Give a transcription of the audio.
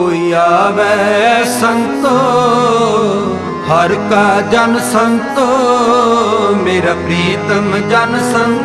ਕੋਈ ਆਵੇ ਸੰਤੋ ਹਰ ਕਾ ਜਨ ਸੰਤੋ ਮੇਰਾ ਪ੍ਰੀਤਮ ਜਨ ਸੰਤੋ।